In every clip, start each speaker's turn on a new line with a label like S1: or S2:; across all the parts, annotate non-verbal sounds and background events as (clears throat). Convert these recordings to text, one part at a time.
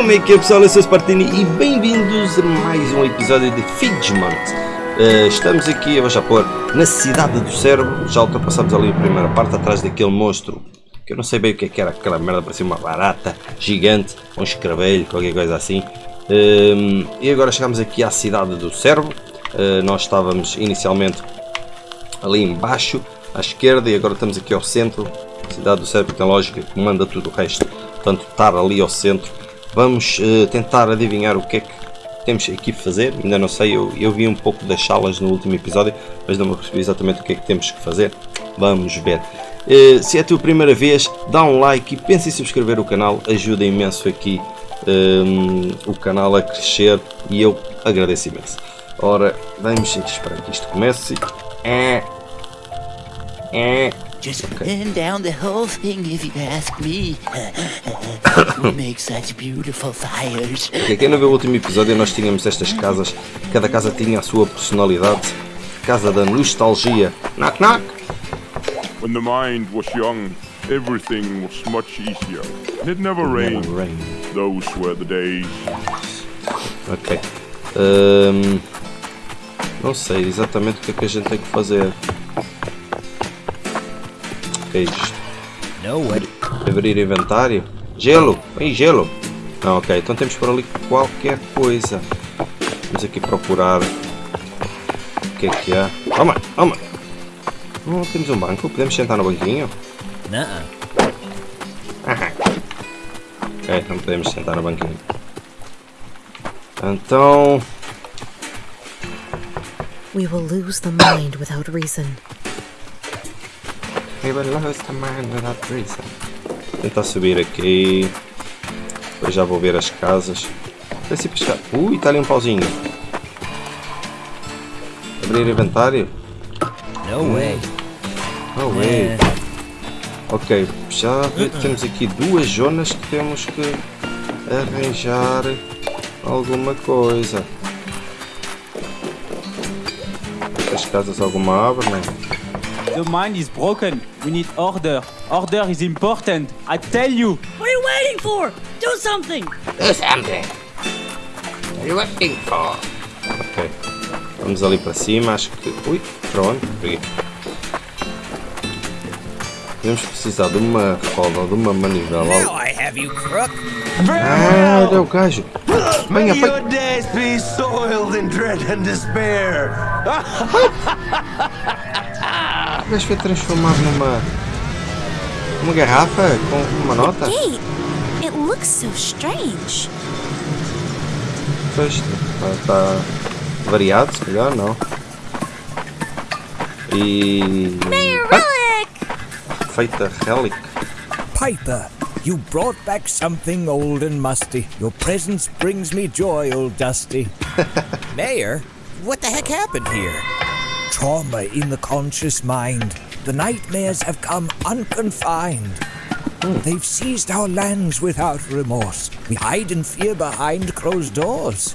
S1: Como é que é pessoal? Eu sou Spartini e bem-vindos a mais um episódio de Fidgement. Uh, estamos aqui, eu vou já pôr, na cidade do cérebro. Já ultrapassamos ali a primeira parte, atrás daquele monstro. Que eu não sei bem o que, é que era aquela merda, parecia uma barata gigante, um escravelho, qualquer coisa assim. Uh, e agora chegamos aqui à cidade do cérebro. Uh, nós estávamos inicialmente ali embaixo, à esquerda, e agora estamos aqui ao centro. Cidade do cérebro tem lógica que comanda tudo o resto. Portanto, estar ali ao centro Vamos uh, tentar adivinhar o que é que temos aqui a fazer. Ainda não sei, eu, eu vi um pouco das salas no último episódio, mas não me percebi exatamente o que é que temos que fazer. Vamos ver. Uh, se é a tua primeira vez, dá um like e pensa em subscrever o canal, ajuda imenso aqui um, ehm, o canal a crescer e eu agradeço imenso. Ora, vamos esperar que isto comece. É. É.
S2: Just okay. down the whole thing if you ask me. we make such beautiful fires.
S1: Okay, quem não viu o último episódio, nós tínhamos estas casas. Cada casa tinha a sua personalidade. Casa da nostalgia. Knock knock.
S3: When the mind was young, everything was much easier. It never rained. Never rained. Those were the days.
S1: Ok. Um, não sei exatamente o que é que a gente tem que fazer que é isto? Abrir inventário? Gelo! Vem gelo! Não, ok, então temos por ali qualquer coisa. Vamos aqui procurar o que é que há. Toma, toma! Oh, temos um banco, podemos sentar no banquinho?
S2: Não. (laughs)
S1: Ok, não podemos sentar no banquinho. Então...
S4: We will lose the mind without reason.
S1: We lose the man without reason. Tentar subir aqui. Depois já vou ver as casas. Parece pescar. Ui, está ali um pauzinho. Abrir inventário?
S2: No way.
S1: No way. Ok, já temos aqui duas zonas que temos que arranjar alguma coisa. As casas alguma abrem?
S5: The mind is broken. We need order. Order is important. I tell you.
S6: What are you waiting for? Do something.
S1: Do something. What are you waiting for? Ok. Vamos ali para cima. Acho que... Ui, pronto. Peguei. Vamos precisar de uma roda, de uma manivela.
S2: Now I have you, crook.
S1: Ah, é o gajo.
S7: Venha, May your days be soiled in dread and despair. (laughs)
S1: O gajo foi transformado numa. uma garrafa com uma nota?
S4: It looks so strange.
S1: Pois, está tá variado, se calhar, não. E.
S4: Mayor Relic!
S1: Feita Relic.
S8: Piper, you brought back something old and musty. Your presence brings me joy, old Dusty. (laughs)
S2: Mayor, what the heck happened here?
S8: Trauma in the conscious mind. The nightmares have come unconfined. They've seized our lands without remorse. We hide in fear behind closed doors.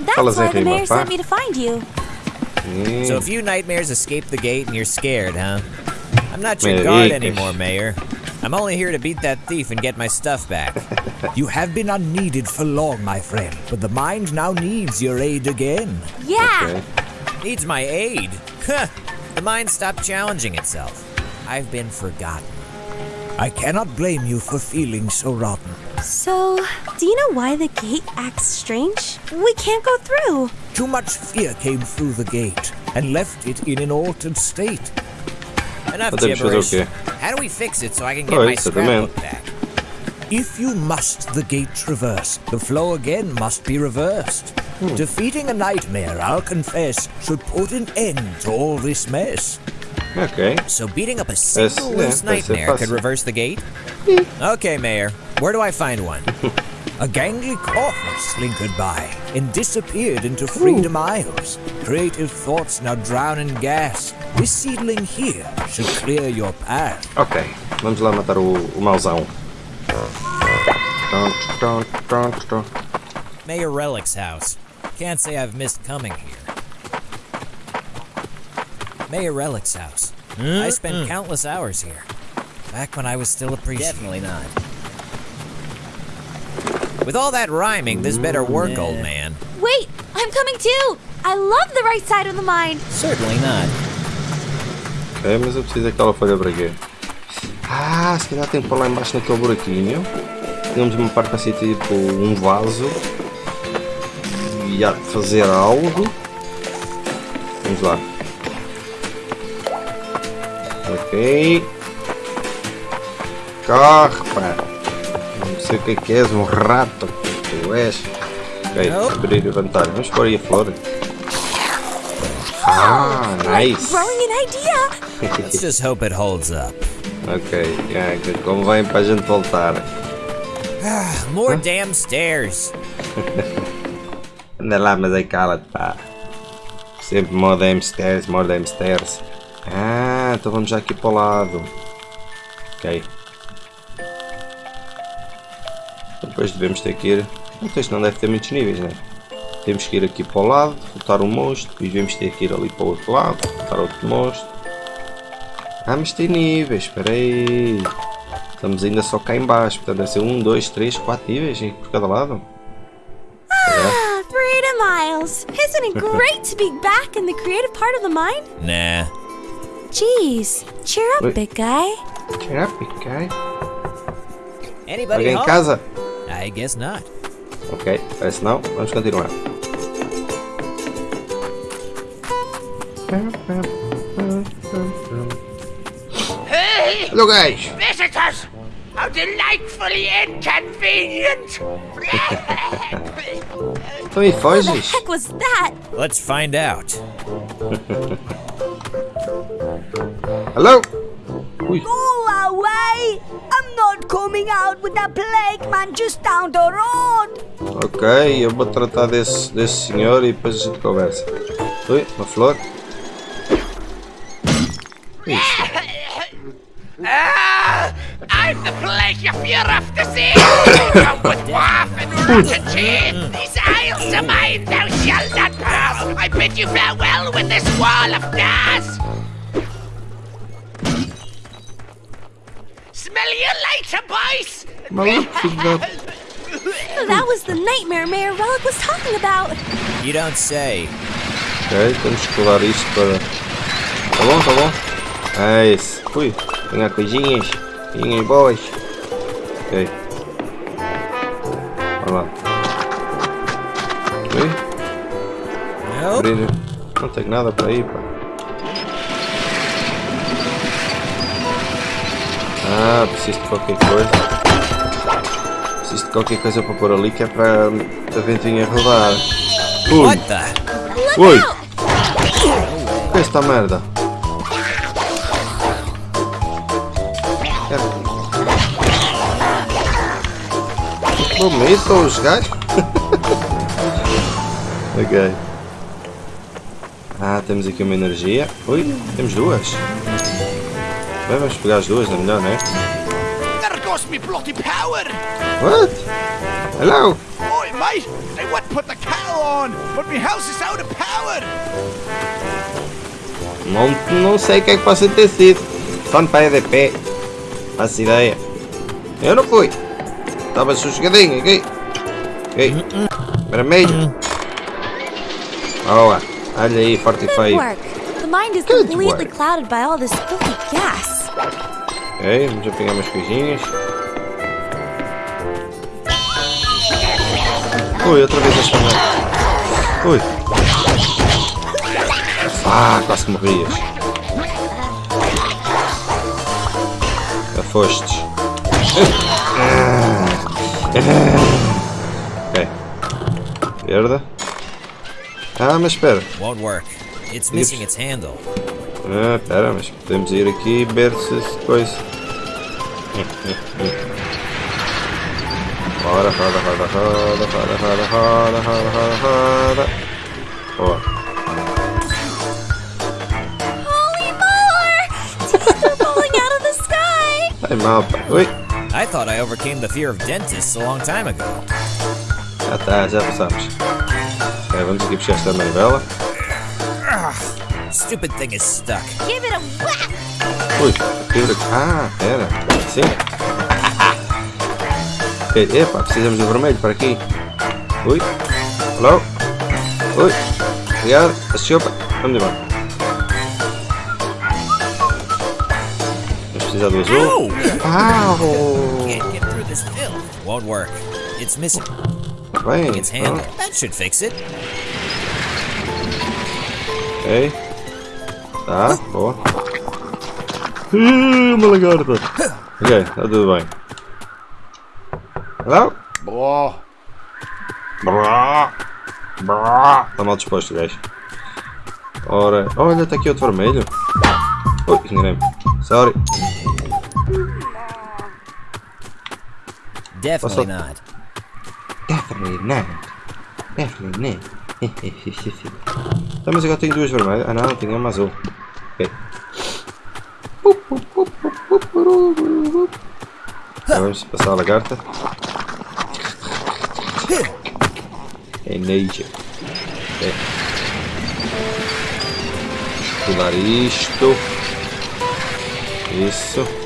S4: That's why the mayor sent me to find you.
S2: So a few nightmares escape the gate and you're scared, huh? I'm not your guard anymore, Mayor. I'm only here to beat that thief and get my stuff back. (laughs)
S8: you have been unneeded for long, my friend, but the mind now needs your aid again.
S4: Yeah. Okay.
S2: Needs my aid? the mind stopped challenging itself. I've been forgotten.
S8: I cannot blame you for feeling so rotten.
S4: So, do you know why the gate acts strange? We can't go through.
S8: Too much fear came through the gate and left it in an altered state.
S2: Enough gibberish. Okay. How do we fix it so I can get my scrapbook back?
S8: If you must the gate traverse, the flow again must be reversed. Hmm. Defeating a nightmare, I'll confess, should put an end to all this mess.
S1: Okay.
S2: So beating up a single loose yeah, nightmare could reverse the gate? okay, Mayor. Where do I find one? (laughs)
S8: a gangly corpse slinkered by and disappeared into Freedom Ooh. Isles. Creative thoughts now drown in gas. This seedling here should clear your path.
S1: Ok, vamos lá matar o, o mauzão.
S2: Mayor Relic's house. Can't say I've missed coming here. Mayor Relic's house. Mm I spent mm. countless hours here. Back when I was still a priest.
S6: Definitely not.
S2: With all that rhyming, this better work, old man.
S4: Wait, I'm coming too. I love the right side of the mine.
S2: Certainly not.
S1: Ok, mas eu preciso daquela folha para quê? Ah, se calhar tem que pôr lá embaixo naquele buraquinho. Temos uma parte para ser tipo um vaso. E há de fazer algo. Vamos lá. Ok. Corre, pá. Não sei o que é que és, um rato. Tu és. Ok, abrir e levantar. Vamos pôr aí a flor. Ah, nice.
S4: Growing an idea. (laughs)
S2: Let's just hope it holds up.
S1: Ok, yeah, que convém para a gente voltar.
S2: More damn stairs. (laughs)
S1: Anda lá, mas aí cala-te, pá. Sempre more damn stairs, more damn stairs. Ah, então vamos já aqui para o lado. Ok. Depois devemos ter que ir... Isto não deve ter muitos níveis, né? Temos que ir aqui para o lado, botar um monstro, depois devemos ter que ir ali para o outro lado, botar outro monstro. Ah, mas tem níveis, espera aí. Estamos ainda só cá em baixo, portanto deve ser um, dois, três, quatro níveis por cada lado.
S4: Ah, Breda Miles. Isn't it great to be back in the creative part of the mine?
S2: Nah.
S4: Jeez, cheer up, big guy.
S1: Cheer up, big guy.
S2: Anybody
S1: Alguém em casa?
S2: I guess not.
S1: Ok, parece não. Vamos continuar. Hello guys!
S9: Visitors! How delightfully inconvenient!
S1: Então e
S4: What the
S1: foges?
S4: heck was that?
S2: Let's find out.
S1: Hello? Ui,
S6: Go away! I'm not coming out with that plague man just down the road!
S1: ok, eu vou tratar desse, desse senhor e depois a gente conversa. Ui, uma flor.
S9: You fear of to see! Come with waff and rotten teeth! These isles are mine, thou shalt not pass! I bid you farewell with this wall of gas! Smell you later, boys!
S1: Maluco, filho da...
S4: That was the nightmare Mayor Relic was talking about.
S2: You don't say.
S1: Ok, temos que colar isto para... Tá bom, tá bom. É isso. Ui, tem coisinhas. Coisinhas boas. Ok. Olha lá. Abrir. Não tenho nada para ir, pá. Ah, preciso de qualquer coisa. Preciso de qualquer coisa para pôr ali que é para a ventinha rodar. Ui, ui. O que é esta merda? Bonito os gajos. (laughs) ok. Ah, temos aqui uma energia. Ui, temos duas. Bem, vamos pegar as duas, é melhor, não é?
S9: There goes me bloody power!
S1: What? Hello?
S9: Oi, mate! I would put the kettle on, but my house is out of power!
S1: Não, não sei o que é que possa ter sido. Só no pé de pé. Faço ideia. Eu não fui. Estava sossegadinho aqui. Ok. Vermelho. Boa. Olha aí, forte e feio. Good work. Ok, vamos apanhar umas coisinhas. Ui, outra vez esta mão. Ui. Ah, quase que morrias. Já. (laughs) Ah. Ok. Verde. Ah, mas espera.
S2: Won't work. It's missing its handle.
S1: Ah, espera, mas podemos ir aqui e ver se coisa. Roda, roda, roda, roda, roda, roda, roda, roda, roda, roda. Boa.
S4: Holy molar! Teeth are falling out of the sky!
S1: Ai, mal, pá. Ui,
S2: I thought I overcame the fear of dentists a long time ago.
S1: já está, já passamos. Ok, vamos aqui puxar esta manivela.
S2: Stupid thing is stuck.
S4: Give it a whack!
S1: Ui, fibra. Ah, era. Sim. Ok, epa, precisamos do vermelho para aqui. Ui. Hello. Ui. Obrigado. A sopa. Vamos embora.
S2: is dat wel zo? Won't work. It's missing. That should fix it.
S1: Ah, Oké. Okay. Hoor. Helemaal garde. Oké, okay, dat doen wij.
S3: Hallo?
S1: Bra. Bra. Bra. Dan had je post oh, dat heb ik je het voor Sorry.
S2: Definitely not.
S1: Definitely not. Definitely not. Tá, mas agora tenho duas vermelhas. Ah não, tenho uma azul. Ok. Vamos passar a lagarta. É nature. Ok. Pular isto. Isso.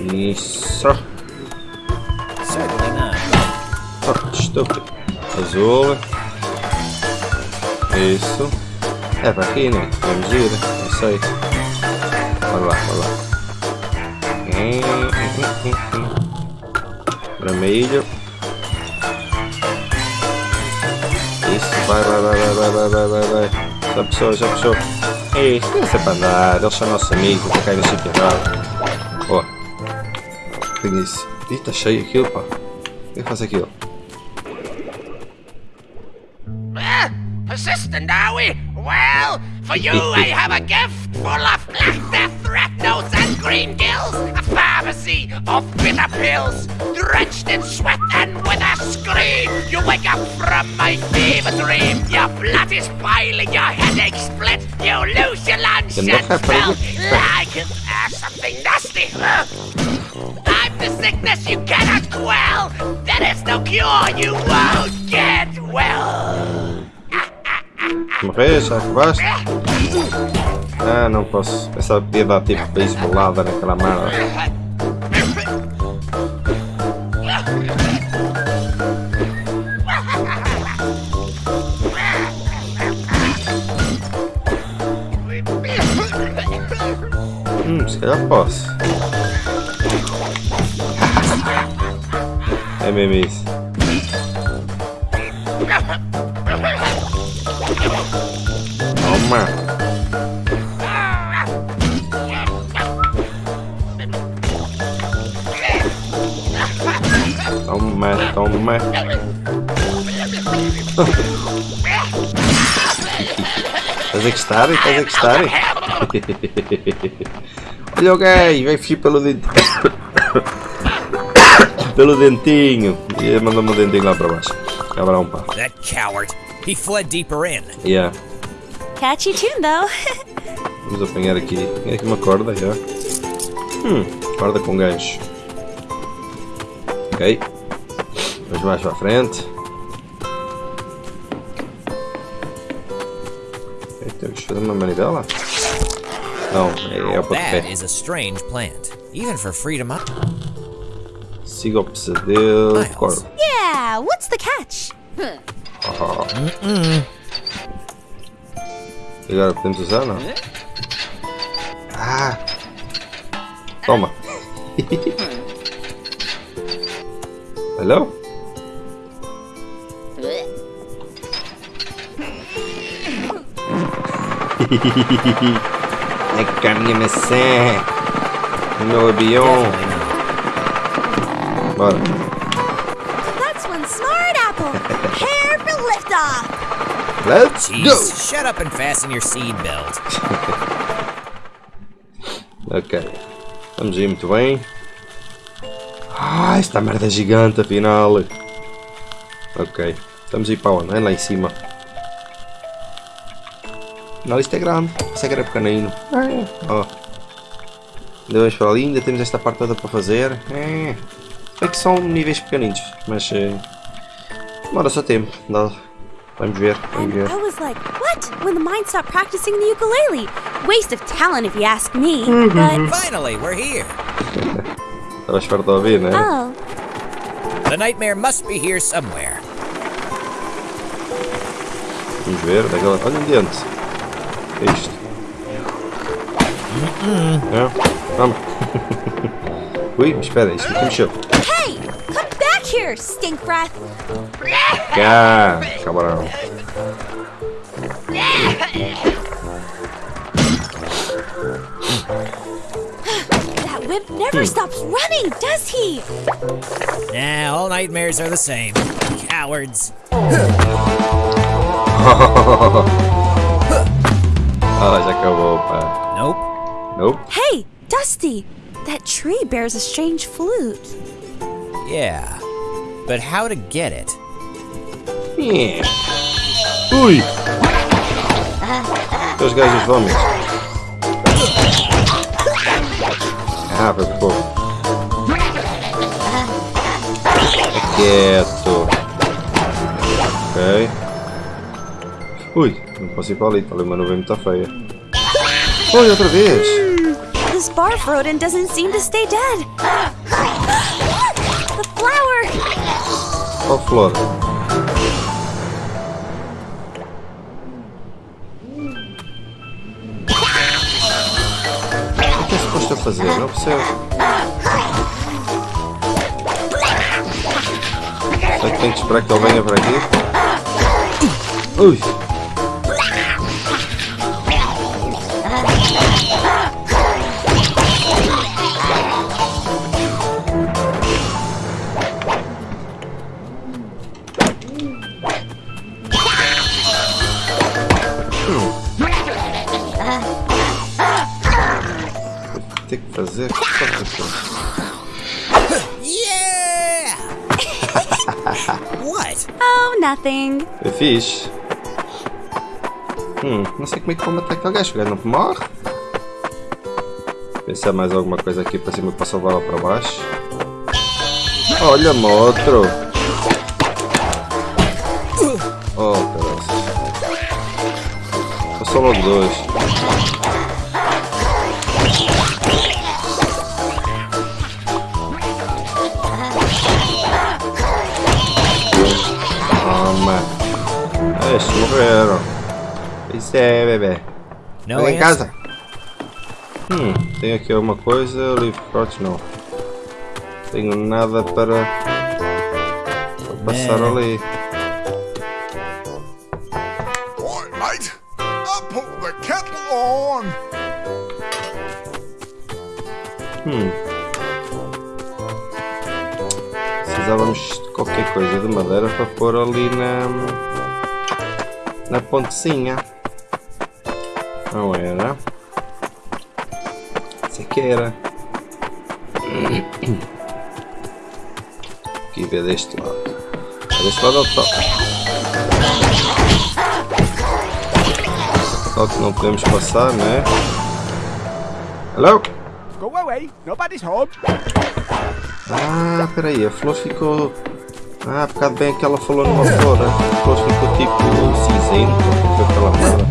S1: Isso.
S2: Certainly not.
S1: Oh, estúpido. Azul. Isso. É para aqui, né? Vamos ir. Não sei. Vai lá, vai lá. Hum, hum. Vermelho. Isso, vai, vai, vai, vai, vai, vai, vai, vai, vai. Já puxou, já puxou. Isso, isso é para andar. Eles são nossos amigos, para cair no sítio errado. Ó. Isso. Ih, tá cheio aquilo, pá. O que faz aquilo?
S9: Ah, persistent, are we? Well, for you, (laughs) I have a gift full of black death, red nose, and green gills. A pharmacy of bitter pills, drenched in sweat and with a scream. You wake up from my fever dream. Your blood is boiling, your headache split. You lose your lunch and smell like uh, something nasty. (laughs) the sickness you cannot quell. There is no cure, you won't get well. (laughs)
S1: Morrer, já acabaste? Ah, não posso. Pensava que podia dar tipo beisbolada naquela merda. Hum, se calhar posso. É mesmo isso. Toma! Toma, toma. Estás a gostar? Estás a gostar? Olha o gajo, vai fugir pelo dentinho. Pelo dentinho. E mandou-me o dentinho lá para baixo. Cabrão, pá.
S2: That coward. He fled deeper in.
S1: Yeah.
S4: Catchy tune, though.
S1: Vamos apanhar aqui. Tem aqui uma corda já. Hum, corda com gancho. Ok. Vamos mais para a frente. Ok, temos que fazer uma manivela? Não, é, é o
S2: That
S1: pontapé.
S2: is a strange plant. Even for freedom Sigopse
S1: Corp.
S4: Yeah, what's the catch?
S1: Aha. Você agora to usar, não? Ah! Toma! (laughs) Hello? Накарни ме се! Много бион! Bora!
S4: That's one smart apple. Hair for liftoff.
S1: Let's
S2: Jeez,
S1: go!
S2: shut up and fasten your seed belt. (laughs)
S1: Ok. Estamos aí muito bem. Ah, esta merda é gigante afinal. Ok. Estamos aí para onde? É lá em cima. Não, isto é grande. Isso é que era pequenino. É. Ó. Ainda vamos para ali, ainda temos esta parte toda para fazer. É. É que são níveis pequeninos, mas eh, demora só tempo. Dá- Vamos ver, vamos ver.
S4: I was like, what? When the mind stopped practicing the ukulele. Waste of talent if you ask me. But, (laughs)
S2: Finally, we're here. (laughs)
S1: Estavas farto de ouvir, não é?
S4: oh,
S2: The nightmare must be here somewhere.
S1: Vamos ver, daquela. Olha um dente. É isto. É? Vamos. (laughs) Ui, mas espera, isto aqui mexeu.
S4: Hey, come back here, stink breath.
S1: Cá, cabrão.
S4: That wimp never stops running, does he?
S2: Nah, all nightmares are the same. Cowards. (laughs)
S1: Ah, já acabou, pá.
S2: Nope.
S1: Nope.
S4: Hey, Dusty, that tree bears a strange flute.
S2: Yeah. But how to get it?
S1: Yeah. Ui! Os gajos vómitos. Ah, foi por pouco. Fica Quieto. Ok. Ui, não posso ir para ali, está ali uma nuvem muito feia. Oi, outra vez!
S4: This barf rodent doesn't seem to stay dead. (gasps) the flower!
S1: Qual flor? O que é suposto a fazer? Não percebo. Será que tenho que esperar que ele venha para aqui? Ui! Que fazer qualquer coisa.
S2: Yeah! (laughs) what?
S4: Oh, nothing.
S1: É fixe. Hum, não sei como é que vou matar aquele gajo. O gajo não morre. Pensar mais alguma coisa aqui para cima para salvar lá para baixo. Olha, motro. Oh, caralho. Passou logo dois. Estes morreram. Isso é, bebê.
S2: No
S1: Vai em casa. Hum, tem aqui alguma coisa. Livre fortes não. Tenho nada para, para passar
S2: Né.
S1: ali.
S10: Right, mate. I'll put the kettle on.
S1: Hum. Precisávamos de qualquer coisa de madeira para pôr ali na. Na pontezinha. Não era? Isso aqui era. Aqui ver deste lado. Deste lado é o top. Só que não podemos passar, né? Hello?
S10: Go away. Nobody's home.
S1: Ah, peraí, a flor ficou. Ah, por causa bem que ela falou numa flor, a flor ficou tipo cinzento, foi aquela merda.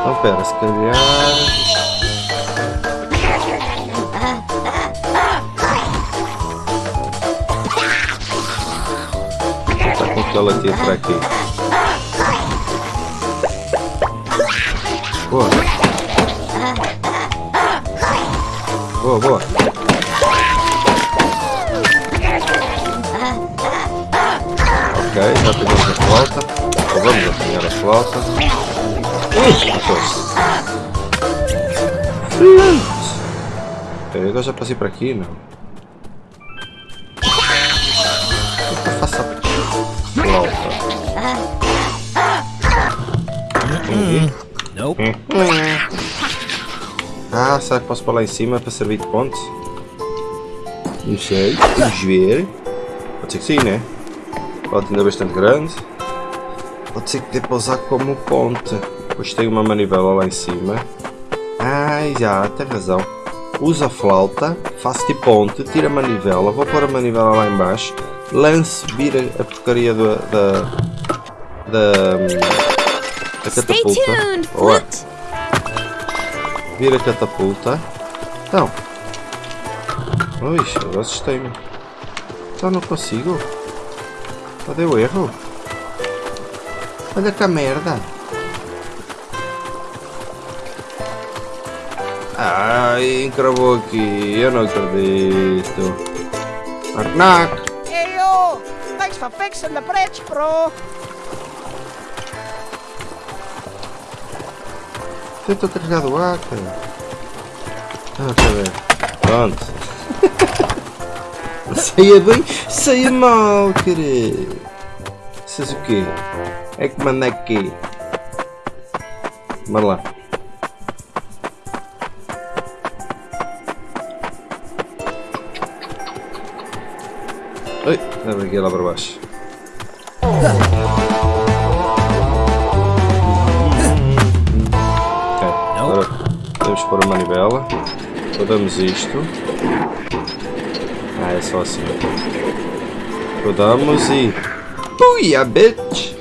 S1: Então pera, se calhar. Tá com que ela tira para aqui. Boa. Boa, boa. Ok, já pegamos a flauta. Ou vamos apanhar a flauta. Ui. Ok, agora já passei para aqui, não. O que eu faço a flauta? Aqui.
S2: Nope.
S1: Ah, será que posso para lá em cima para servir de ponte? Não sei, vamos ver. Pode ser que sim, né? Pode ainda é bastante grande. Pode ser que dê para usar como ponte. Depois tem uma manivela lá em cima. Ai, já, tem razão. Usa a flauta, faço de ponte, tira a manivela, vou pôr a manivela lá em baixo, lance, vira a porcaria da... da... da, catapulta.
S4: flute.
S1: Vira a catapulta. Então. Ui, agora assustei-me. Já não consigo. Só deu erro. Olha que a merda. Ai, encravou aqui. Eu não acredito. Knock, knock.
S9: Hey, yo! Thanks for fixing the bridge, bro.
S1: Tenta carregar do ar, cara. Ah, eu ver. Pronto. Saia bem, saia mal, querido. Vocês o quê? É que manda aqui. Bora lá. Oi, deve aqui lá para baixo. Ok, agora podemos pôr a manivela. Rodamos isto. Ah, é só assim. Rodamos e. Ui, a bitch!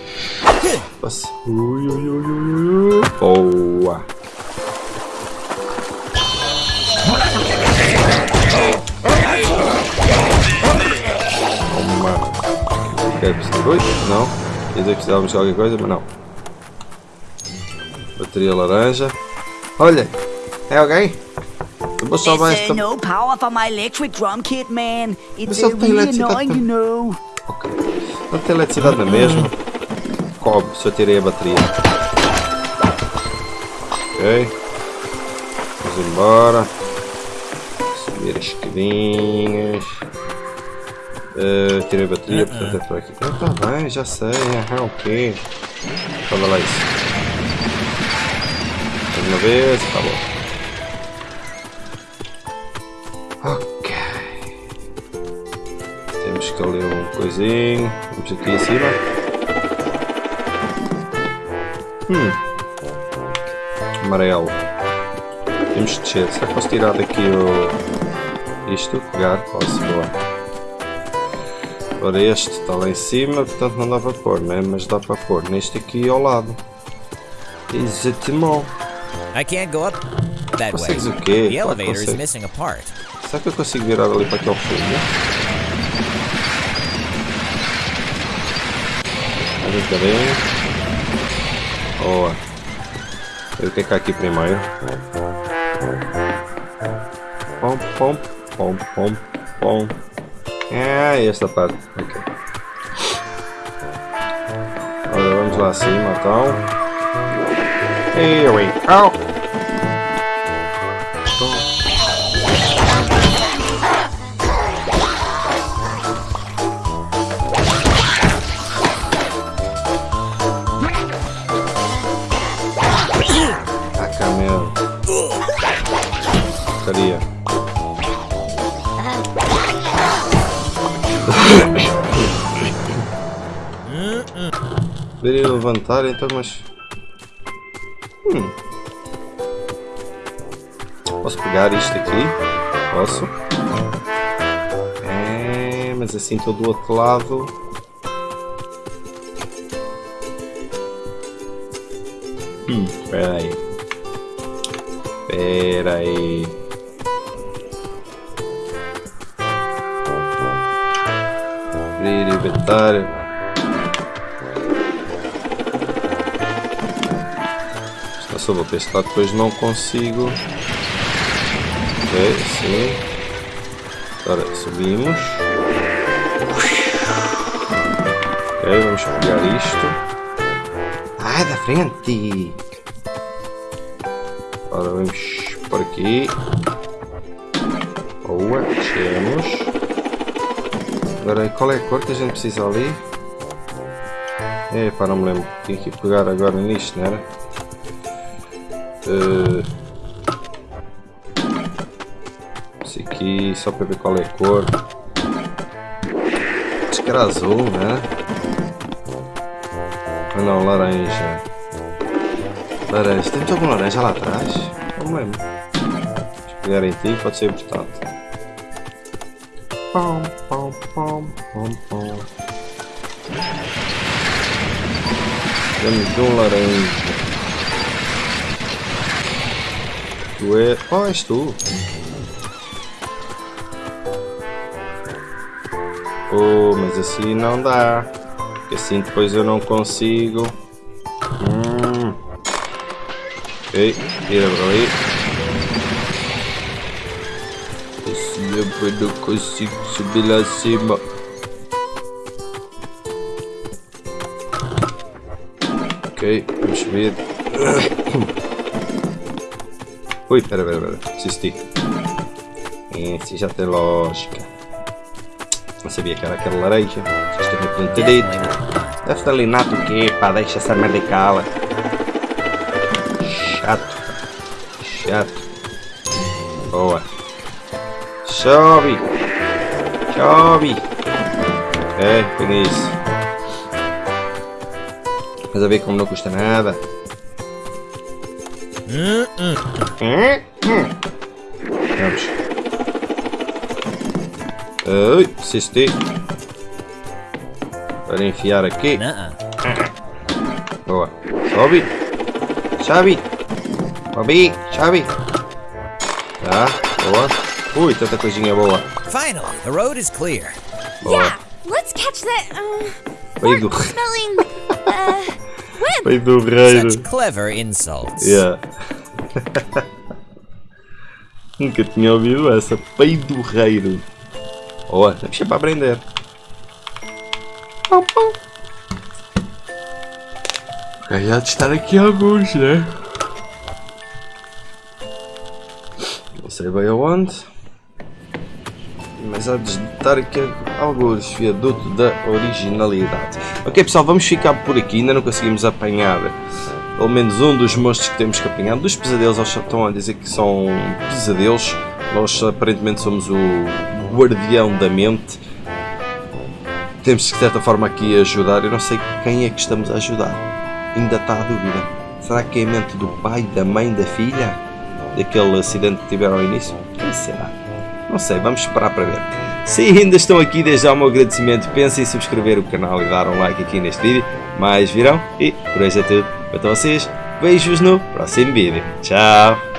S1: Passa. Ui, ui, ui, ui, ui. Boa! Toma. Ok, precisa de dois? Não. Quer dizer que precisávamos de qualquer coisa, mas não. Bateria laranja. Olha! É alguém?
S6: There's
S1: esta.
S6: uh, no power for my electric drum kit, man. It's uh, really annoying, you know.
S1: Ok. Não tem eletricidade na mesma. Cobre se eu tirei a bateria. Ok. Vamos embora. Subir as escadinhas. Eh, tirei a bateria, portanto é por aqui. Ah, tá bem, já sei. Ah, ok. Fala lá isso. Mais uma vez, tá bom. Coisinho. Vamos aqui em cima. Hum. Amarelo. Temos de descer. Será que posso tirar daqui o... Isto? Pegar? Posso, boa. Ora este está lá em cima, portanto não dá para pôr, né? Mas dá para pôr neste aqui ao lado. Exatamente.
S2: I can't go up that way.
S1: Consegues o quê?
S2: The elevator is missing a part.
S1: Será que eu consigo virar ali para aquele fundo? Um bocadinho. Boa. Ver o que é aqui primeiro. Pom, pom, pom, pom, pom. Ah, esta parte. Ok. Ora, vamos lá acima então. Here we go. Ah, levantar então, mas. Hum. Posso pegar isto aqui? Posso. É, mas assim estou do outro lado. Hum, espera aí. Espera aí. Abrir inventário. Está só vou testar, depois não consigo. Ok, sim. Agora subimos. Ok, vamos pegar isto. Ai, da frente! Agora vamos por aqui. Boa, descemos. Agora, qual é a cor que a gente precisa ali? Epá, não me lembro. Tinha que pegar agora nisto, não era? Uh... Esse aqui, só para ver qual é a cor. Acho que era azul, né? Ah não, laranja. Laranja. Temos algum laranja lá atrás? Não lembro. Em ti, pode ser importante. Pom, pom, pom, pom, pom. Temos um laranja. Tu é... Oh, és tu. Oh, mas assim não dá. Assim depois eu não consigo. Hum. Ok, tira para ali. Assim eu não consigo subir lá acima. Ok, vamos subir. (clears throat) Ui, pera, pera, pera. Desisti. Esse já tem lógica. Não sabia que era aquela laranja. Vocês também podiam ter. Deve estar ali nato o quê? Pá, deixa essa merda cala. Chato. Chato. Boa. Sobe. Sobe. É, pega isso. Mas a ver como não custa nada. Hum, hum. Vamos. Ui, assisti. Para enfiar aqui. Boa. Sobe. Sobe. Sobe. Sobe. Tá, boa. Ui, tanta coisinha boa.
S2: Finally, the road is clear.
S1: Boa.
S4: Yeah, let's catch that, um,
S1: Veio do,
S4: smelling, uh, (laughs) wimp.
S1: do reino.
S2: Such clever insults.
S1: Yeah. (laughs) Nunca tinha ouvido essa. Peidorreiro. Boa, vamos sempre a aprender. Pau, pau. Ok, há de estar aqui alguns, né? Não sei bem aonde. Mas há de estar aqui alguns. Viaduto da originalidade. Ok pessoal, vamos ficar por aqui. Ainda não conseguimos apanhar pelo menos um dos monstros que temos que apanhar. Dos pesadelos, eles estão a dizer que são pesadelos. Nós aparentemente somos o guardião da mente. Temos de certa forma aqui ajudar. Eu não sei quem é que estamos a ajudar. Ainda está a dúvida. Será que é a mente do pai, da mãe, da filha? Daquele acidente que tiveram ao início? Quem será? Não sei, vamos esperar para ver. Se ainda estão aqui, desde já o meu agradecimento. Pensem em subscrever o canal e dar um like aqui neste vídeo. Mais virão e por hoje é tudo. A vocês, beijos no próximo vídeo. Tchau!